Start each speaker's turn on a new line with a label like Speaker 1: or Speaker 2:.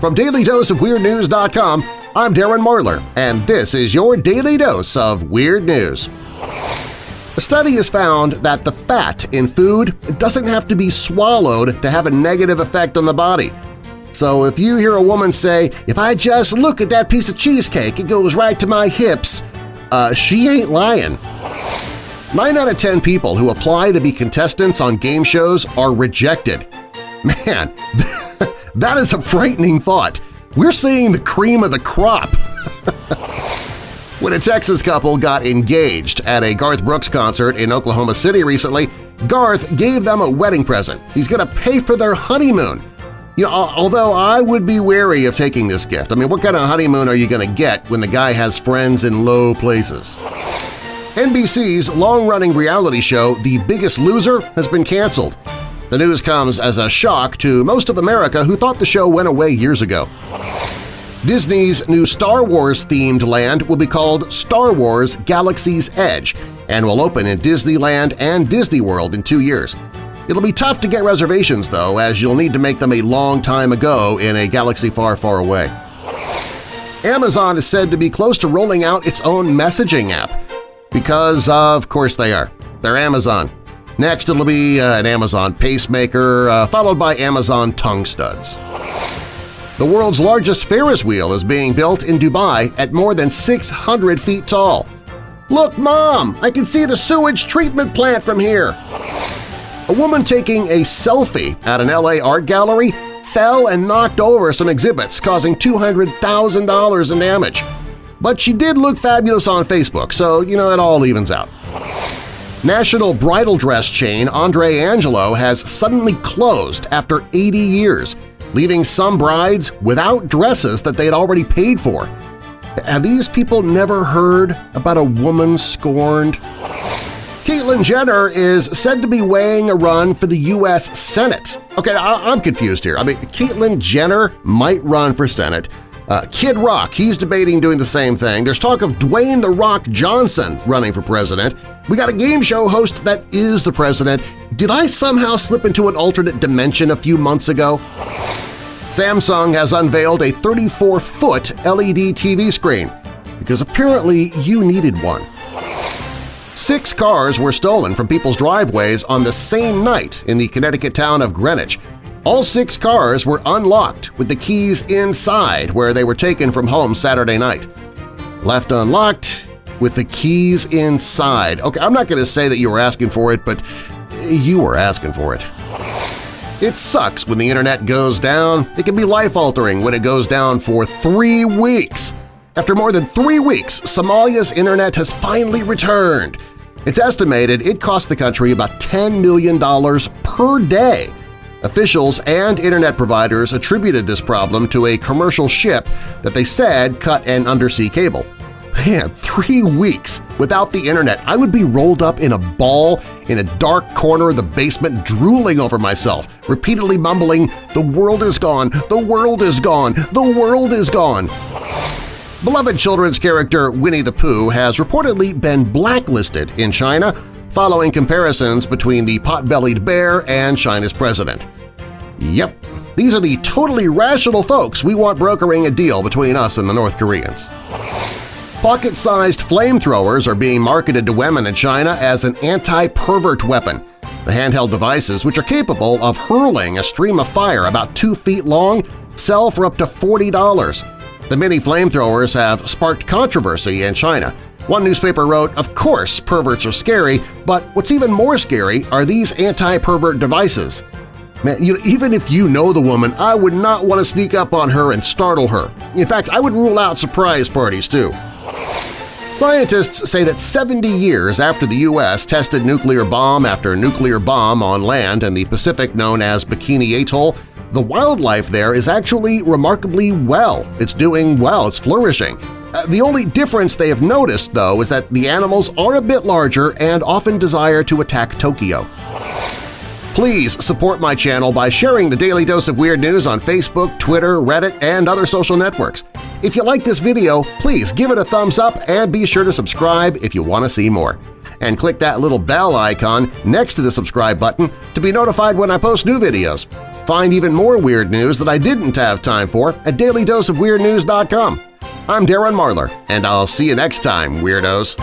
Speaker 1: From DailyDoseOfWeirdNews.com, I'm Darren Marlar, and this is your Daily Dose of Weird News. A study has found that the fat in food doesn't have to be swallowed to have a negative effect on the body. So if you hear a woman say, if I just look at that piece of cheesecake, it goes right to my hips, uh, she ain't lying. Nine out of ten people who apply to be contestants on game shows are rejected. Man, that is a frightening thought. We're seeing the cream of the crop. when a Texas couple got engaged at a Garth Brooks concert in Oklahoma City recently, Garth gave them a wedding present. He's going to pay for their honeymoon. You know, although I would be wary of taking this gift. I mean, what kind of honeymoon are you going to get when the guy has friends in low places? NBC's long-running reality show The Biggest Loser has been canceled. The news comes as a shock to most of America who thought the show went away years ago. Disney's new Star Wars-themed land will be called Star Wars Galaxy's Edge and will open in Disneyland and Disney World in two years. It'll be tough to get reservations, though, as you'll need to make them a long time ago in a galaxy far, far away. Amazon is said to be close to rolling out its own messaging app. Because, of course they are. They're Amazon. Next it'll be uh, an Amazon pacemaker, uh, followed by Amazon tongue studs. The world's largest Ferris wheel is being built in Dubai at more than 600 feet tall. Look, Mom! I can see the sewage treatment plant from here! A woman taking a selfie at an LA art gallery fell and knocked over some exhibits, causing $200,000 in damage. But she did look fabulous on Facebook, so you know it all evens out. National bridal dress chain Alfred Angelo has suddenly closed after 80 years, leaving some brides without dresses that they had already paid for. Have these people never heard about a woman scorned? Caitlyn Jenner is said to be weighing a run for the U.S. Senate. Okay, I am confused here. I mean, Caitlyn Jenner might run for Senate. Uh, Kid Rock, he's debating doing the same thing. There's talk of Dwayne The Rock Johnson running for president. We got a game show host that is the president. Did I somehow slip into an alternate dimension a few months ago? Samsung has unveiled a 34-foot LED TV screen because apparently you needed one. Six cars were stolen from people's driveways on the same night in the Connecticut town of Greenwich. All six cars were unlocked with the keys inside where they were taken from home Saturday night. Left unlocked with the keys inside. Okay, I'm not going to say that you were asking for it, but you were asking for it. It sucks when the internet goes down. It can be life-altering when it goes down for three weeks. After more than three weeks, Somalia's internet has finally returned. It's estimated it cost the country about $10 million per day. Officials and internet providers attributed this problem to a commercial ship that they said cut an undersea cable. Man, three weeks without the internet, I would be rolled up in a ball in a dark corner of the basement drooling over myself, repeatedly mumbling, the world is gone, the world is gone, the world is gone. Beloved children's character Winnie the Pooh has reportedly been blacklisted in China following comparisons between the pot-bellied bear and China's president. Yep, these are the totally rational folks we want brokering a deal between us and the North Koreans. Pocket-sized flamethrowers are being marketed to women in China as an anti-pervert weapon. The handheld devices, which are capable of hurling a stream of fire about two feet long, sell for up to $40. The mini flamethrowers have sparked controversy in China. One newspaper wrote, of course perverts are scary, but what's even more scary are these anti-pervert devices. Man, you know, even if you know the woman, I would not want to sneak up on her and startle her. In fact, I would rule out surprise parties, too. Scientists say that 70 years after the U.S. tested nuclear bomb after nuclear bomb on land in the Pacific known as Bikini Atoll, the wildlife there is actually remarkably well. It's doing well, it's flourishing. Uh, the only difference they have noticed, though, is that the animals are a bit larger and often desire to attack Tokyo. Please support my channel by sharing the Daily Dose of Weird News on Facebook, Twitter, Reddit, and other social networks. If you like this video, please give it a thumbs up and be sure to subscribe if you want to see more. And click that little bell icon next to the subscribe button to be notified when I post new videos. Find even more weird news that I didn't have time for at dailydoseofweirdnews.com. I'm Darren Marlar, and I'll see you next time, Weirdos!